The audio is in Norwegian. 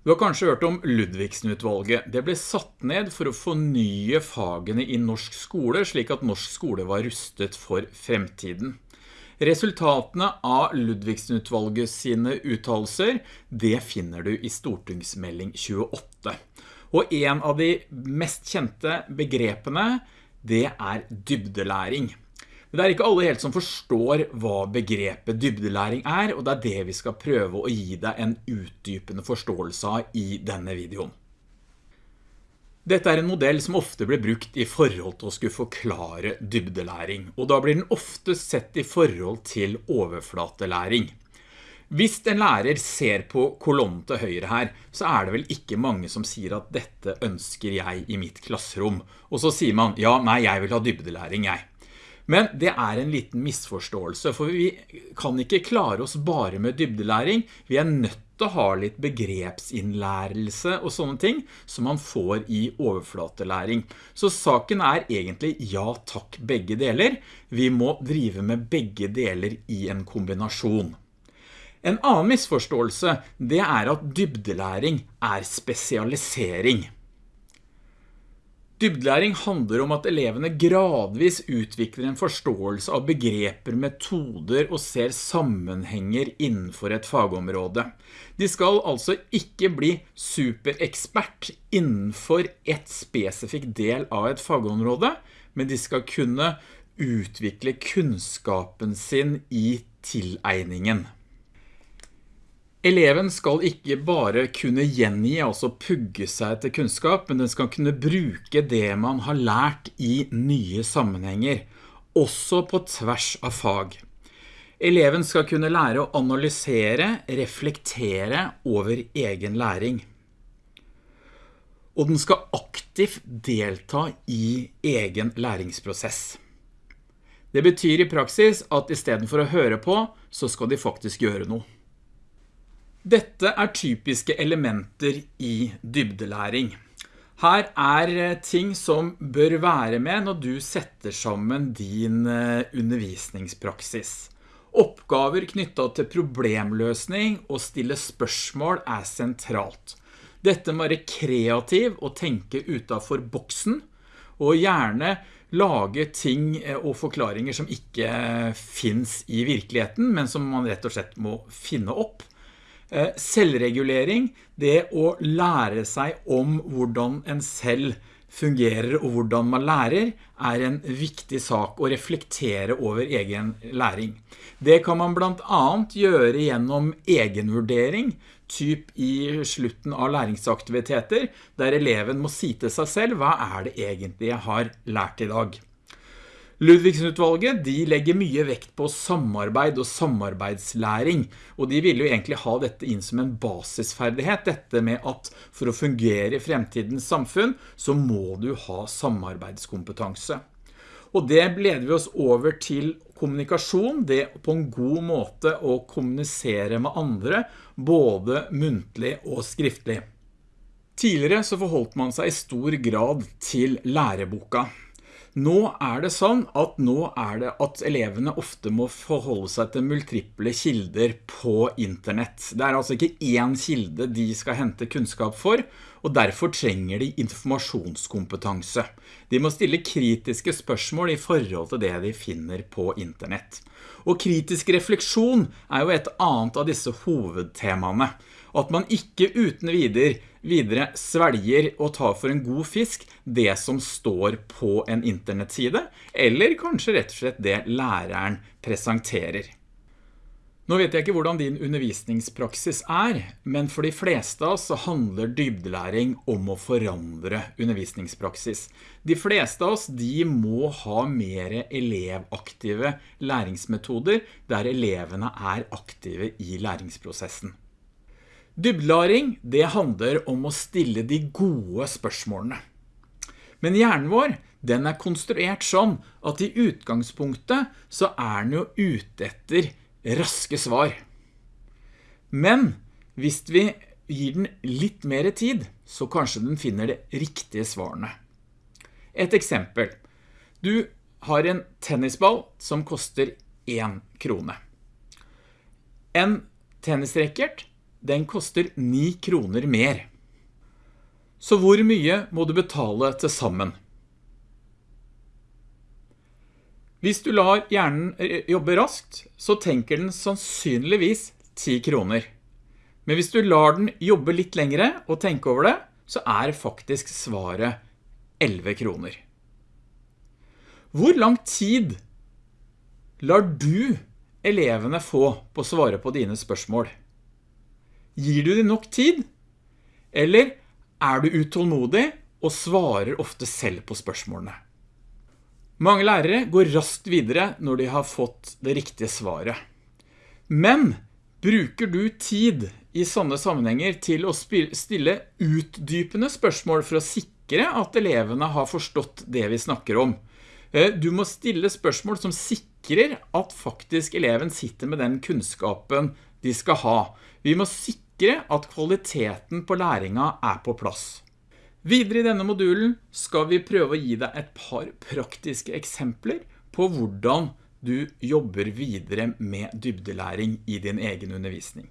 Du har kanskje hørt om Ludvigsen-utvalget. Det ble satt ned for å fornye fagene i norsk skole, slik at norsk skole var rustet for fremtiden. Resultatene av Ludvigsen-utvalget sine uttalelser, det finner du i stortingsmelding 28. Og en av de mest kjente begrepene, det er dybdelæring. Det er ikke alle helt som forstår hva begrepet dybdelæring er, og det er det vi skal prøve å gi deg en utdypende forståelse av i denne videoen. Dette er en modell som ofte blir brukt i forhold til å skulle forklare dybdelæring, og da blir den ofte sett i forhold til overflatelæring. Hvis en lærer ser på kolonnen til høyre her, så er det vel ikke mange som sier at dette ønsker jeg i mitt klasserom. Og så sier man, ja, nei, jeg vil ha dybdelæring, jeg. Men det er en liten misforståelse, for vi kan ikke klare oss bare med dybdelæring. Vi er nødt til å ha litt begrepsinnlærelse og sånne ting som man får i overflatelæring. Så saken er egentlig ja takk begge deler. Vi må drive med begge deler i en kombinasjon. En annen misforståelse, det er at dybdelæring er spesialisering. Dybdelæring handler om at elevene gradvis utvikler en forståelse av begreper, metoder og ser sammenhenger innenfor et fagområde. De skal altså ikke bli superekspert innenfor et spesifikt del av et fagområde, men de skal kunne utvikle kunnskapen sin i tilegningen. Eleven skal ikke bare kunne gjengi, altså pugge seg til kunnskap, men den skal kunne bruke det man har lært i nye sammenhenger, også på tvers av fag. Eleven skal kunne lære å analysere, reflektere over egen læring. Og den skal aktivt delta i egen læringsprosess. Det betyr i praksis at i stedet for å høre på, så skal de faktisk gjøre noe. Dette er typiske elementer i dybdelæring. Her er eh, ting som bør være med når du setter sammen din eh, undervisningspraksis. Oppgaver knyttet til problemløsning og stille spørsmål er sentralt. Dette må være kreativ og tenke utenfor boksen, og gjerne lage ting eh, og forklaringer som ikke finnes i virkeligheten, men som man rett og slett må finne opp. Eh, selvregulering, det å lære seg om hvordan en selv fungerer og hvordan man lærer, er en viktig sak å reflektere over egen læring. Det kan man blant annet gjøre gjennom egenvurdering, typ i slutten av læringsaktiviteter, der eleven må si til seg selv, hva er det egentlig jeg har lært i dag? Ludvigsen-utvalget legger mye vekt på samarbeid og samarbeidslæring, og de vil jo egentlig ha dette inn som en basisferdighet, dette med at for å fungere i fremtidens samfunn, så må du ha samarbeidskompetanse. Og det leder vi oss over til kommunikasjon, det på en god måte å kommunisere med andre, både muntlig og skriftlig. Tidligere så forholdt man seg i stor grad til læreboka. Nå er det sånn at nå er det at elevene ofte må forholde seg til multiple kilder på internett. Det er altså ikke én kilde de skal hente kunnskap for, og derfor trenger de informasjonskompetanse. De må stille kritiske spørsmål i forhold til det de finner på internett. Og kritisk refleksjon er jo et annet av disse hovedtemaene. At man ikke uten videre videre svelger og tar for en god fisk det som står på en internettside, eller kanskje rett og slett det læreren presenterer. Nå vet jeg ikke hvordan din undervisningspraksis er, men for de fleste av oss så handler dybdelæring om å forandre undervisningspraksis. De fleste av oss de må ha mer elevaktive læringsmetoder der elevene er aktive i læringsprosessen. Dybdelæring, det handler om å stille de gode spørsmålene. Men hjernen vår, den er konstruert sånn at i utgangspunktet så er den jo ute etter raske svar. Men hvis vi gir den litt mer tid, så kanskje den finner det riktige svarene. Et eksempel. Du har en tennisball som koster 1 krone. En tennisrekkert den koster 9 kroner mer. Så hvor mye må du betale til sammen? Hvis du lar hjernen eh, jobbe raskt, så tenker den sannsynligvis 10 kroner. Men hvis du lar den jobbe litt lengre og tenke over det, så er faktisk svaret 11 kroner. Hvor lang tid lar du elevene få på å svare på dine spørsmål? Gir du dem nok tid? Eller er du utålmodig og svarer ofte selv på spørsmålene? Mange lærere går raskt videre når de har fått det riktige svaret. Men bruker du tid i sånne sammenhenger til å stille utdypende spørsmål for å sikre at elevene har forstått det vi snakker om? Eh, du må stille spørsmål som sikrer at faktisk eleven sitter med den kunnskapen de skal ha. Vi må sikre at kvaliteten på læringa er på plass. Videre i denne modulen skal vi prøve å gi deg et par praktiske eksempler på hvordan du jobber videre med dybdelæring i din egen undervisning.